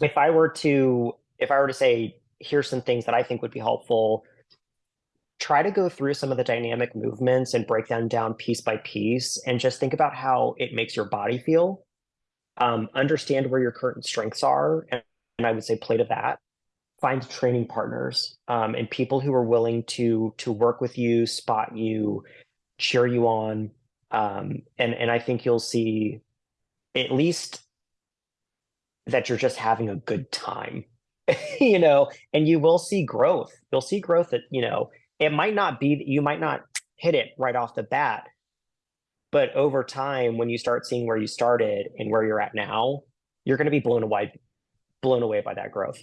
if I were to, if I were to say, here's some things that I think would be helpful. Try to go through some of the dynamic movements and break them down piece by piece and just think about how it makes your body feel. Um, understand where your current strengths are, and, and I would say play to that. Find training partners um, and people who are willing to to work with you, spot you, cheer you on, um, and and I think you'll see at least that you're just having a good time you know and you will see growth. You'll see growth that you know it might not be that you might not hit it right off the bat but over time when you start seeing where you started and where you're at now you're going to be blown away blown away by that growth